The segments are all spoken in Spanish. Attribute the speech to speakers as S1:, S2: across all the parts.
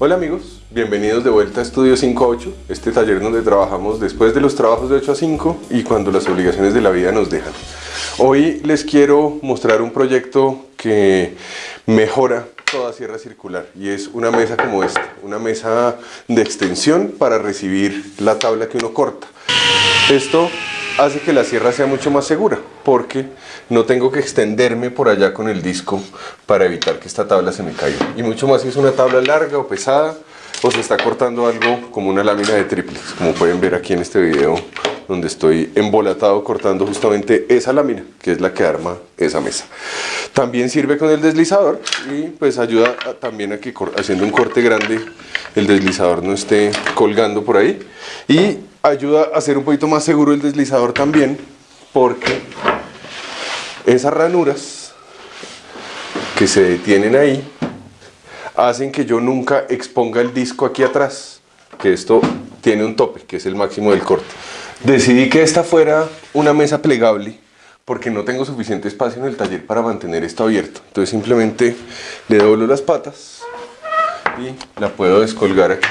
S1: Hola amigos, bienvenidos de vuelta a Estudio 5-8, este taller donde trabajamos después de los trabajos de 8 a 5 y cuando las obligaciones de la vida nos dejan. Hoy les quiero mostrar un proyecto que mejora toda sierra circular y es una mesa como esta, una mesa de extensión para recibir la tabla que uno corta. Esto hace que la sierra sea mucho más segura porque no tengo que extenderme por allá con el disco para evitar que esta tabla se me caiga. Y mucho más si es una tabla larga o pesada o se está cortando algo como una lámina de triples, como pueden ver aquí en este video donde estoy embolatado cortando justamente esa lámina, que es la que arma esa mesa. También sirve con el deslizador y pues ayuda también a que haciendo un corte grande el deslizador no esté colgando por ahí. Y ayuda a hacer un poquito más seguro el deslizador también porque esas ranuras que se detienen ahí hacen que yo nunca exponga el disco aquí atrás, que esto tiene un tope, que es el máximo del corte. Decidí que esta fuera una mesa plegable porque no tengo suficiente espacio en el taller para mantener esto abierto. Entonces simplemente le doblo las patas y la puedo descolgar aquí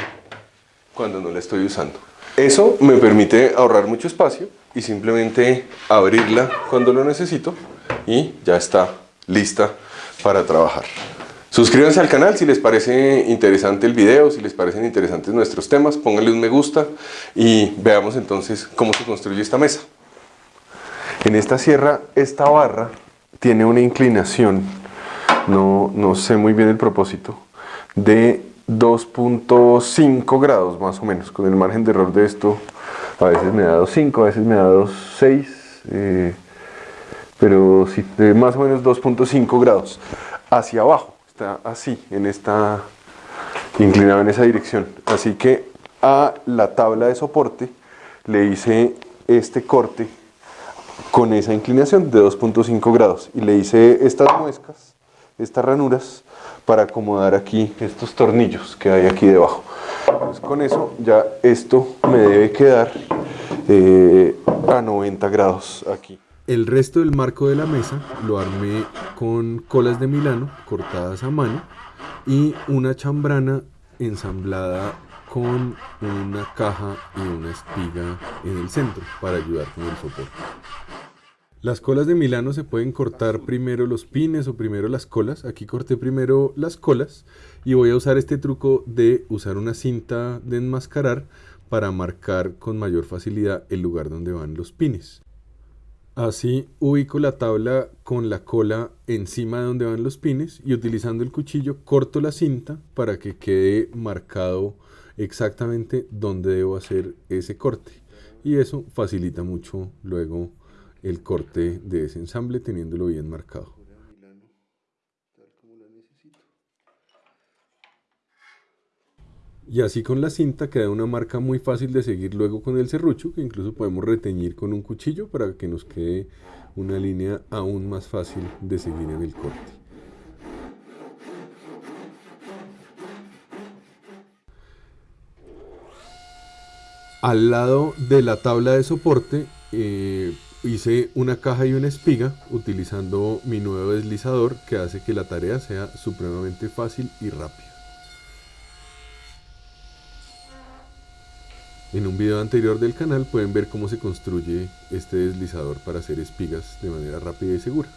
S1: cuando no la estoy usando. Eso me permite ahorrar mucho espacio y simplemente abrirla cuando lo necesito y ya está lista para trabajar. Suscríbanse al canal si les parece interesante el video, si les parecen interesantes nuestros temas, pónganle un me gusta y veamos entonces cómo se construye esta mesa. En esta sierra, esta barra tiene una inclinación, no, no sé muy bien el propósito, de 2.5 grados más o menos, con el margen de error de esto a veces me da 2.5, a veces me da 2.6, eh, pero sí, más o menos 2.5 grados hacia abajo, está así, en esta, inclinado en esa dirección, así que a la tabla de soporte le hice este corte con esa inclinación de 2.5 grados y le hice estas muescas, estas ranuras para acomodar aquí estos tornillos que hay aquí debajo. Pues con eso ya esto me debe quedar eh, a 90 grados aquí.
S2: El resto del marco de la mesa lo armé con colas de Milano cortadas a mano y una chambrana ensamblada con una caja y una espiga en el centro para ayudar con el soporte. Las colas de Milano se pueden cortar primero los pines o primero las colas. Aquí corté primero las colas y voy a usar este truco de usar una cinta de enmascarar para marcar con mayor facilidad el lugar donde van los pines. Así ubico la tabla con la cola encima de donde van los pines y utilizando el cuchillo corto la cinta para que quede marcado exactamente donde debo hacer ese corte. Y eso facilita mucho luego el corte de ese ensamble teniéndolo bien marcado. Y así con la cinta queda una marca muy fácil de seguir luego con el serrucho, que incluso podemos reteñir con un cuchillo para que nos quede una línea aún más fácil de seguir en el corte. Al lado de la tabla de soporte eh, hice una caja y una espiga utilizando mi nuevo deslizador que hace que la tarea sea supremamente fácil y rápida. En un video anterior del canal pueden ver cómo se construye este deslizador para hacer espigas de manera rápida y segura.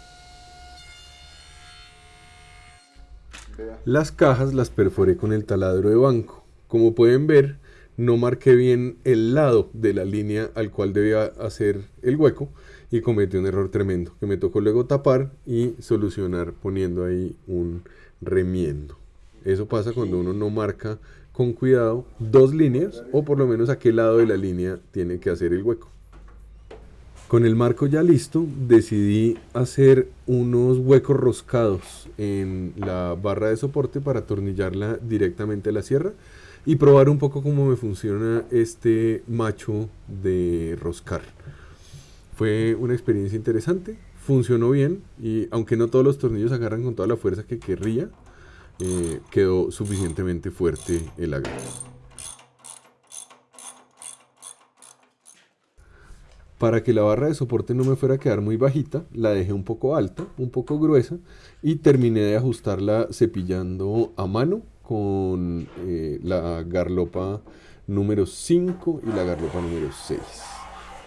S2: Las cajas las perforé con el taladro de banco. Como pueden ver, no marqué bien el lado de la línea al cual debía hacer el hueco y cometí un error tremendo que me tocó luego tapar y solucionar poniendo ahí un remiendo. Eso pasa cuando uno no marca con cuidado dos líneas o por lo menos a qué lado de la línea tiene que hacer el hueco. Con el marco ya listo decidí hacer unos huecos roscados en la barra de soporte para atornillarla directamente a la sierra y probar un poco cómo me funciona este macho de roscar. Fue una experiencia interesante, funcionó bien y aunque no todos los tornillos agarran con toda la fuerza que querría, eh, quedó suficientemente fuerte el agarre. Para que la barra de soporte no me fuera a quedar muy bajita, la dejé un poco alta, un poco gruesa y terminé de ajustarla cepillando a mano con eh, la garlopa número 5 y la garlopa número 6.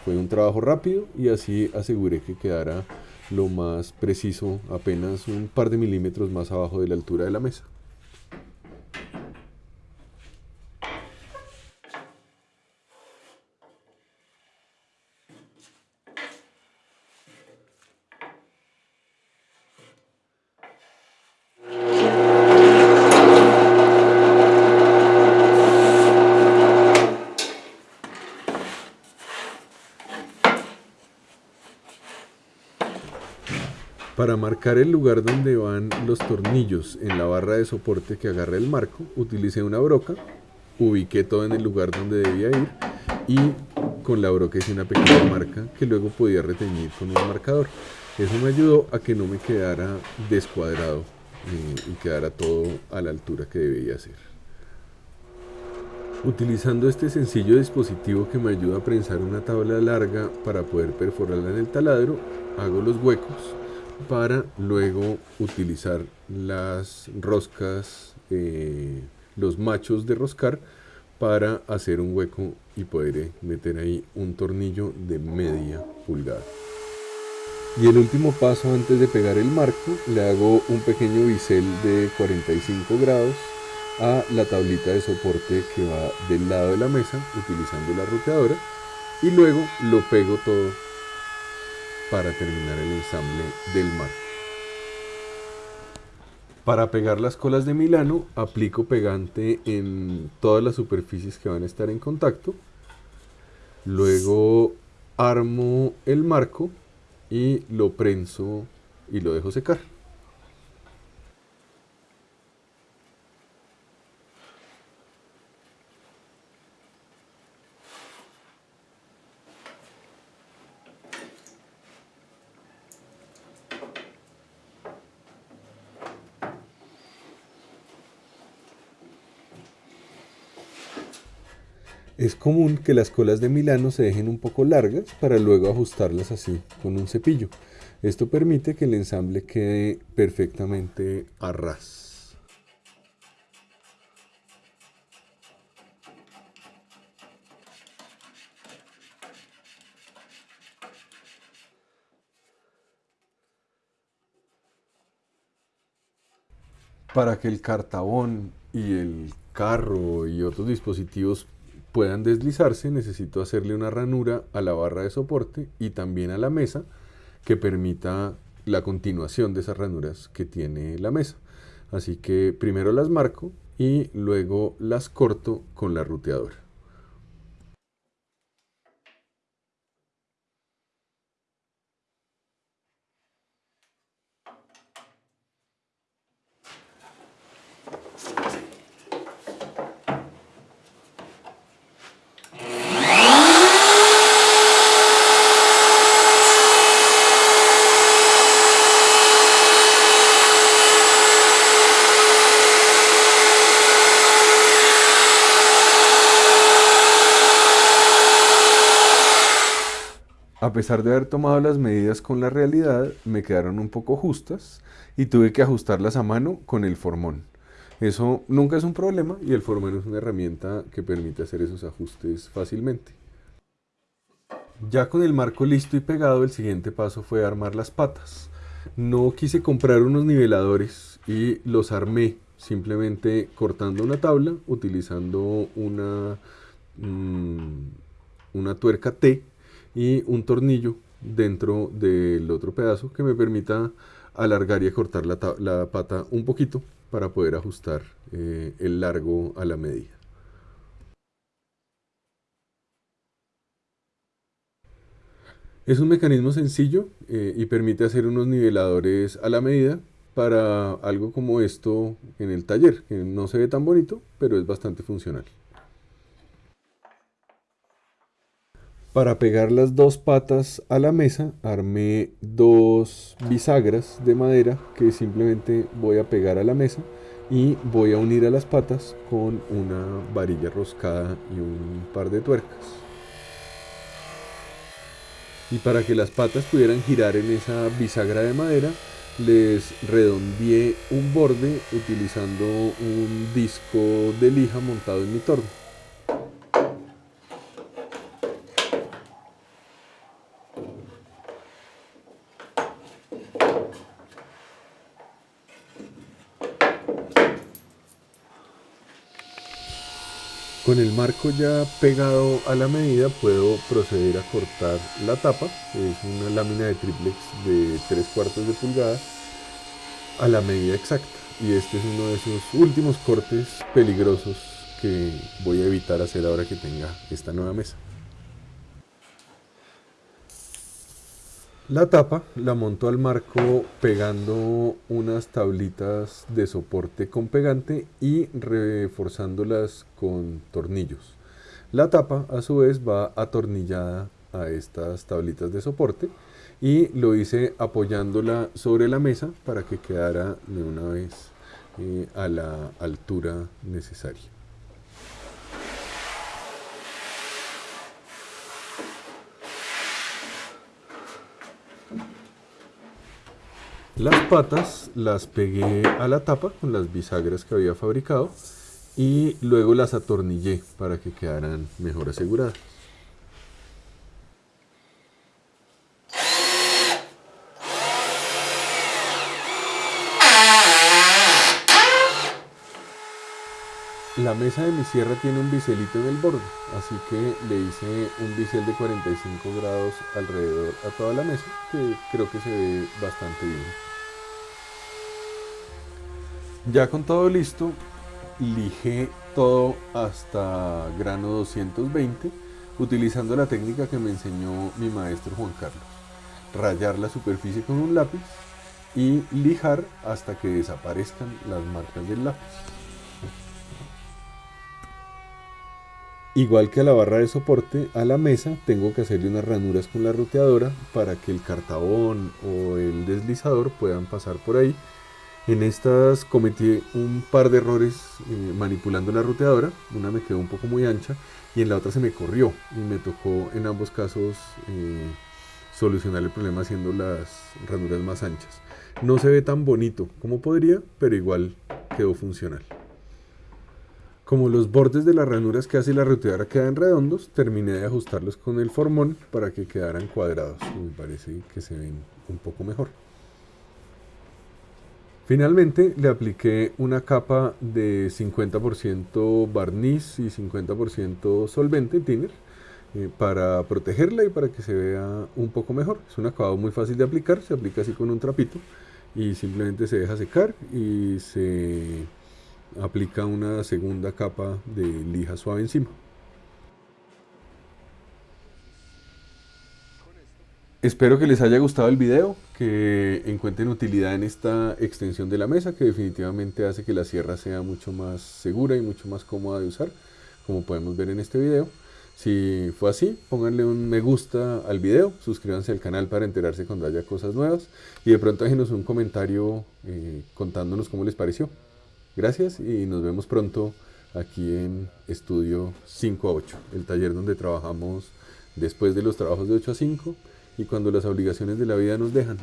S2: Fue un trabajo rápido y así aseguré que quedara lo más preciso, apenas un par de milímetros más abajo de la altura de la mesa. Para marcar el lugar donde van los tornillos en la barra de soporte que agarra el marco, utilicé una broca, ubiqué todo en el lugar donde debía ir y con la broca hice una pequeña marca que luego podía retener con un marcador. Eso me ayudó a que no me quedara descuadrado eh, y quedara todo a la altura que debía ser. Utilizando este sencillo dispositivo que me ayuda a prensar una tabla larga para poder perforarla en el taladro, hago los huecos para luego utilizar las roscas, eh, los machos de roscar para hacer un hueco y poder eh, meter ahí un tornillo de media pulgada. Y el último paso antes de pegar el marco, le hago un pequeño bisel de 45 grados a la tablita de soporte que va del lado de la mesa utilizando la roteadora y luego lo pego todo para terminar el ensamble del marco. Para pegar las colas de Milano aplico pegante en todas las superficies que van a estar en contacto. Luego armo el marco y lo prenso y lo dejo secar. Es común que las colas de Milano se dejen un poco largas para luego ajustarlas así con un cepillo. Esto permite que el ensamble quede perfectamente a ras. Para que el cartabón y el carro y otros dispositivos puedan deslizarse, necesito hacerle una ranura a la barra de soporte y también a la mesa que permita la continuación de esas ranuras que tiene la mesa. Así que primero las marco y luego las corto con la ruteadora. A pesar de haber tomado las medidas con la realidad, me quedaron un poco justas y tuve que ajustarlas a mano con el formón. Eso nunca es un problema y el formón es una herramienta que permite hacer esos ajustes fácilmente. Ya con el marco listo y pegado, el siguiente paso fue armar las patas. No quise comprar unos niveladores y los armé simplemente cortando una tabla, utilizando una, mm, una tuerca T y un tornillo dentro del otro pedazo que me permita alargar y acortar la, pata un poquito para poder ajustar eh, el largo a la medida. Es un mecanismo sencillo eh, y permite hacer unos niveladores a la medida para algo como esto en el taller, que no se ve tan bonito, pero es bastante funcional. Para pegar las dos patas a la mesa armé dos bisagras de madera que simplemente voy a pegar a la mesa y voy a unir a las patas con una varilla roscada y un par de tuercas. Y para que las patas pudieran girar en esa bisagra de madera, les redondeé un borde utilizando un disco de lija montado en mi torno. Con el marco ya pegado a la medida puedo proceder a cortar la tapa, es una lámina de triplex de 3 cuartos de pulgada, a la medida exacta. Y este es uno de esos últimos cortes peligrosos que voy a evitar hacer ahora que tenga esta nueva mesa. La tapa la monto al marco pegando unas tablitas de soporte con pegante y reforzándolas con tornillos. La tapa a su vez va atornillada a estas tablitas de soporte y lo hice apoyándola sobre la mesa para que quedara de una vez eh, a la altura necesaria. Las patas las pegué a la tapa con las bisagras que había fabricado y luego las atornillé para que quedaran mejor aseguradas. La mesa de mi sierra tiene un biselito en el borde, así que le hice un bisel de 45 grados alrededor a toda la mesa, que creo que se ve bastante bien. Ya con todo listo, lijé todo hasta grano 220 utilizando la técnica que me enseñó mi maestro Juan Carlos. Rayar la superficie con un lápiz y lijar hasta que desaparezcan las marcas del lápiz. Igual que a la barra de soporte, a la mesa tengo que hacerle unas ranuras con la roteadora para que el cartabón o el deslizador puedan pasar por ahí en estas cometí un par de errores eh, manipulando la roteadora. Una me quedó un poco muy ancha y en la otra se me corrió. Y me tocó en ambos casos eh, solucionar el problema haciendo las ranuras más anchas. No se ve tan bonito como podría, pero igual quedó funcional. Como los bordes de las ranuras que hace la roteadora quedan redondos, terminé de ajustarlos con el formón para que quedaran cuadrados. Me parece que se ven un poco mejor. Finalmente le apliqué una capa de 50% barniz y 50% solvente thinner eh, para protegerla y para que se vea un poco mejor. Es un acabado muy fácil de aplicar, se aplica así con un trapito y simplemente se deja secar y se aplica una segunda capa de lija suave encima. Espero que les haya gustado el video, que encuentren utilidad en esta extensión de la mesa, que definitivamente hace que la sierra sea mucho más segura y mucho más cómoda de usar, como podemos ver en este video. Si fue así, pónganle un me gusta al video, suscríbanse al canal para enterarse cuando haya cosas nuevas y de pronto déjenos un comentario eh, contándonos cómo les pareció. Gracias y nos vemos pronto aquí en Estudio 5 a 8, el taller donde trabajamos después de los trabajos de 8 a 5 y cuando las obligaciones de la vida nos dejan.